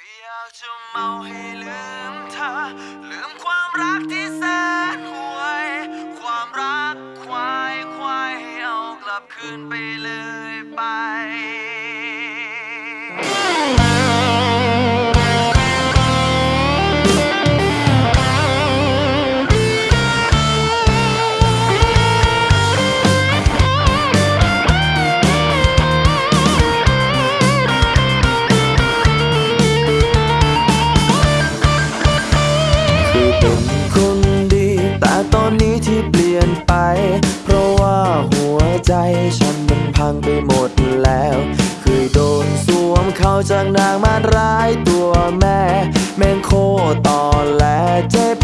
อยากจะเมาให้ลืมเธอ ลืมความรักที่แสนห่วย ความรักควายควายให้เอากลับคืนไปเลยไป ตอนนี้ที่เปลี่ยนไป เพราะว่าหัวใจฉันมันพังไปหมดแล้ว เคยโดนสวมเขาจากนางมารร้ายตัวแม่ แม่งโคตรตอแหลเจ็บ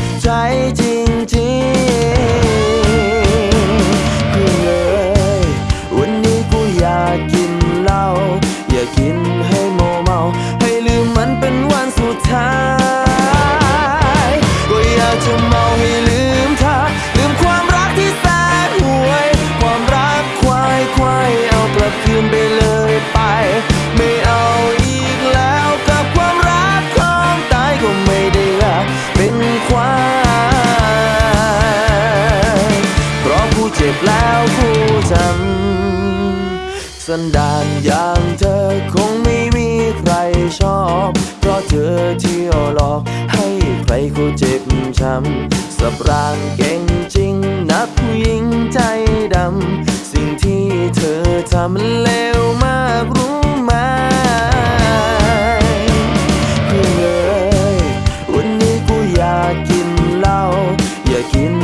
คู่ฉัสันดานอย่างเธอคงไม่มีใครชอบ เพราะเธอเที่ยวหลอกให้ใครเขาเจ็บช้ำสับรางเก่งจริงนับผู้หญิงใจดำ สิ่งที่เธอทำเลวมากรู้ไหมเพื่อนเอ้ยวันนี้กูอยากกินเหล้าอยากกิน